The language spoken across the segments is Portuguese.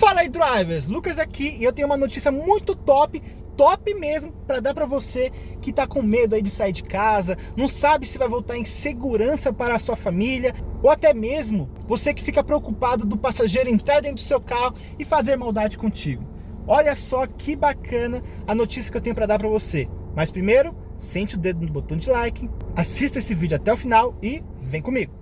Fala aí drivers, Lucas aqui e eu tenho uma notícia muito top, top mesmo, para dar para você que tá com medo aí de sair de casa, não sabe se vai voltar em segurança para a sua família, ou até mesmo você que fica preocupado do passageiro entrar dentro do seu carro e fazer maldade contigo. Olha só que bacana a notícia que eu tenho para dar para você. Mas primeiro, sente o dedo no botão de like, assista esse vídeo até o final e vem comigo.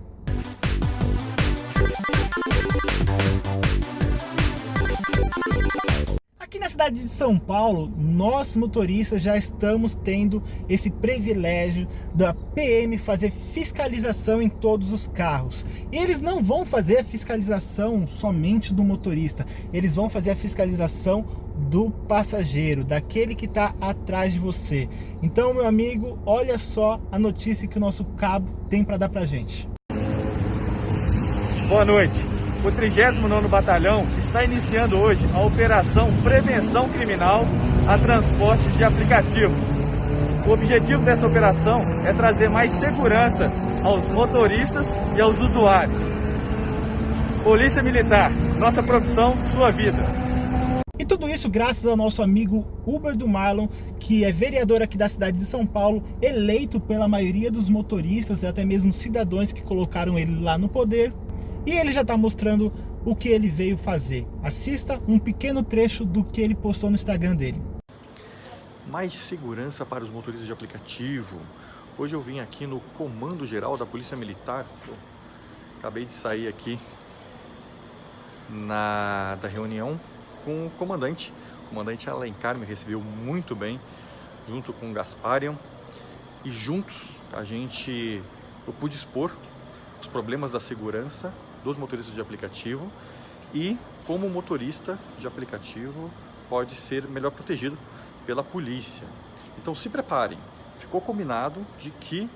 Aqui na cidade de São Paulo, nós motoristas já estamos tendo esse privilégio da PM fazer fiscalização em todos os carros. E eles não vão fazer a fiscalização somente do motorista, eles vão fazer a fiscalização do passageiro, daquele que está atrás de você. Então, meu amigo, olha só a notícia que o nosso cabo tem para dar para gente. Boa noite o 39º Batalhão está iniciando hoje a Operação Prevenção Criminal a Transportes de Aplicativo. O objetivo dessa operação é trazer mais segurança aos motoristas e aos usuários. Polícia Militar, nossa profissão, sua vida. E tudo isso graças ao nosso amigo Uber do Marlon, que é vereador aqui da cidade de São Paulo, eleito pela maioria dos motoristas e até mesmo cidadãos que colocaram ele lá no poder e ele já está mostrando o que ele veio fazer. Assista um pequeno trecho do que ele postou no Instagram dele. Mais segurança para os motoristas de aplicativo. Hoje eu vim aqui no Comando Geral da Polícia Militar. Eu acabei de sair aqui na, da reunião com o comandante. O comandante Alencar me recebeu muito bem, junto com o Gasparian. E juntos a gente, eu pude expor os problemas da segurança dos motoristas de aplicativo e como o motorista de aplicativo pode ser melhor protegido pela polícia. Então se preparem, ficou combinado de que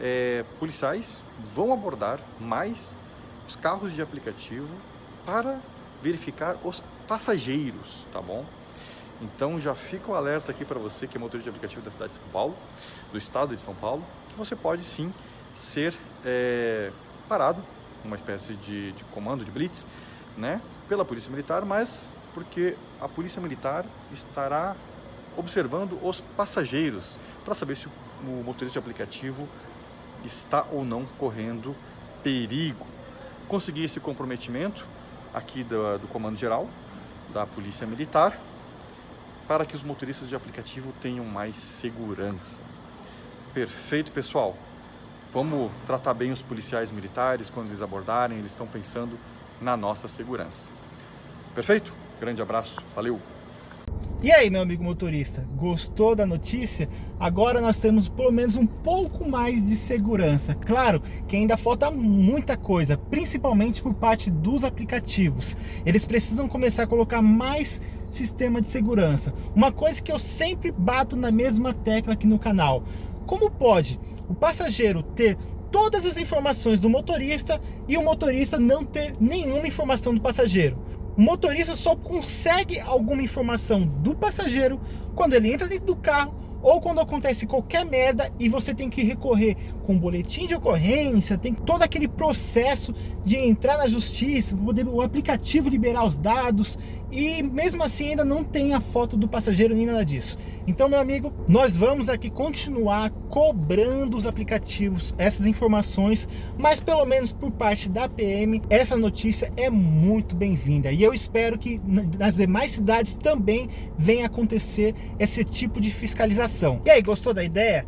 é, policiais vão abordar mais os carros de aplicativo para verificar os passageiros, tá bom? Então já fica o alerta aqui para você que é motorista de aplicativo da cidade de São Paulo, do estado de São Paulo, que você pode sim ser é, parado uma espécie de, de comando, de blitz, né, pela Polícia Militar, mas porque a Polícia Militar estará observando os passageiros para saber se o motorista de aplicativo está ou não correndo perigo. Consegui esse comprometimento aqui do, do Comando Geral da Polícia Militar para que os motoristas de aplicativo tenham mais segurança. Perfeito, pessoal. Vamos tratar bem os policiais militares quando eles abordarem, eles estão pensando na nossa segurança. Perfeito? Grande abraço, valeu! E aí, meu amigo motorista, gostou da notícia? Agora nós temos pelo menos um pouco mais de segurança. Claro que ainda falta muita coisa, principalmente por parte dos aplicativos. Eles precisam começar a colocar mais sistema de segurança. Uma coisa que eu sempre bato na mesma tecla aqui no canal. Como pode o passageiro ter todas as informações do motorista e o motorista não ter nenhuma informação do passageiro. O motorista só consegue alguma informação do passageiro quando ele entra dentro do carro ou quando acontece qualquer merda e você tem que recorrer com boletim de ocorrência, tem todo aquele processo de entrar na justiça, poder o aplicativo liberar os dados e mesmo assim ainda não tem a foto do passageiro nem nada disso. Então, meu amigo, nós vamos aqui continuar cobrando os aplicativos essas informações, mas pelo menos por parte da PM, essa notícia é muito bem-vinda e eu espero que nas demais cidades também venha acontecer esse tipo de fiscalização. E aí, gostou da ideia?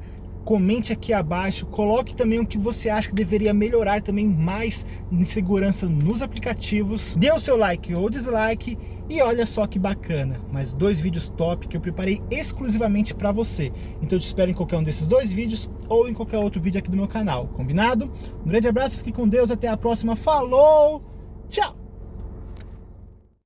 comente aqui abaixo, coloque também o que você acha que deveria melhorar também mais em segurança nos aplicativos, dê o seu like ou dislike e olha só que bacana, mais dois vídeos top que eu preparei exclusivamente para você. Então eu te espero em qualquer um desses dois vídeos ou em qualquer outro vídeo aqui do meu canal, combinado? Um grande abraço, fique com Deus, até a próxima, falou, tchau!